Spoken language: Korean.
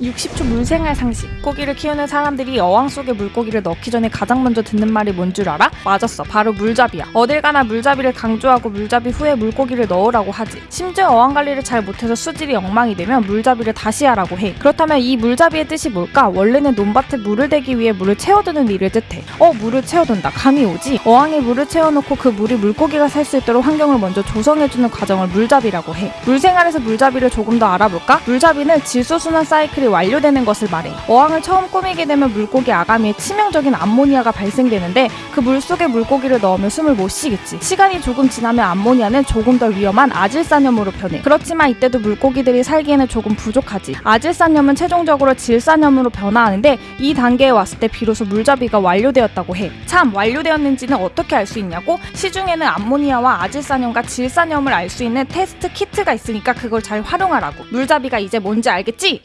60초 물생활 상식. 고기를 키우는 사람들이 어항 속에 물고기를 넣기 전에 가장 먼저 듣는 말이 뭔 줄 알아? 맞았어. 바로 물잡이야. 어딜 가나 물잡이를 강조하고 물잡이 후에 물고기를 넣으라고 하지. 심지어 어항 관리를 잘 못해서 수질이 엉망이 되면 물잡이를 다시 하라고 해. 그렇다면 이 물잡이의 뜻이 뭘까? 원래는 논밭에 물을 대기 위해 물을 채워두는 일을 뜻해. 어, 물을 채워둔다. 감이 오지? 어항에 물을 채워놓고 그 물이 물고기가 살 수 있도록 환경을 먼저 조성해주는 과정을 물잡이라고 해. 물생활에서 물잡이를 조금 더 알아볼까? 물잡이는 질소순환 사이클이 완료되는 것을 말해. 어항을 처음 꾸미게 되면 물고기 아가미에 치명적인 암모니아가 발생되는데 그 물속에 물고기를 넣으면 숨을 못 쉬겠지. 시간이 조금 지나면 암모니아는 조금 더 위험한 아질산염으로 변해. 그렇지만 이때도 물고기들이 살기에는 조금 부족하지. 아질산염은 최종적으로 질산염으로 변화하는데 이 단계에 왔을 때 비로소 물잡이가 완료되었다고 해. 참 완료되었는지는 어떻게 알 수 있냐고? 시중에는 암모니아와 아질산염과 질산염을 알 수 있는 테스트 키트가 있으니까 그걸 잘 활용하라고. 물잡이가 이제 뭔지 알겠지?